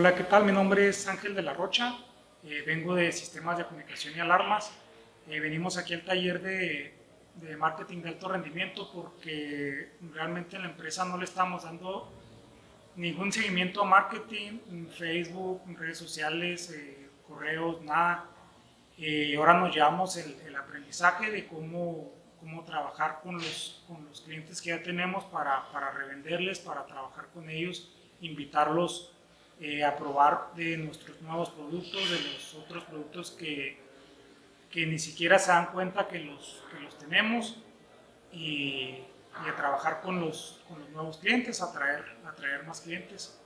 Hola, ¿qué tal? Mi nombre es Ángel de la Rocha, eh, vengo de Sistemas de Comunicación y Alarmas. Eh, venimos aquí al taller de, marketing de alto rendimiento porque realmente en la empresa no le estamos dando ningún seguimiento a marketing, Facebook, redes sociales, eh, correos, nada. ahora nos llevamos el, el, aprendizaje de cómo, cómo trabajar con los, con los clientes que ya tenemos para, para revenderles, para trabajar con ellos, invitarlos eh, a probar de nuestros nuevos productos, de los otros productos que, que ni siquiera se dan cuenta que los, que los tenemos y, y, a trabajar con los, con los nuevos clientes, a atraer, atraer más clientes.